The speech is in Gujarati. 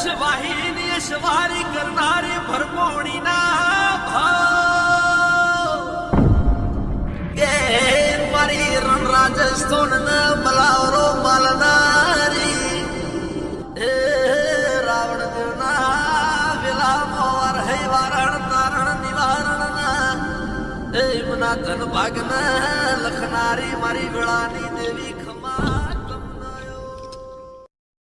સવારી કરનારી ભરપોણીના ભાવ. એ મારી રણ રાજસ્થાન બલાવરો માલનારી એ રાવણ દેવના વિલામો વરહૈ વારણ તારણ નિવારણ એ મના ધન ભાગન લખનારી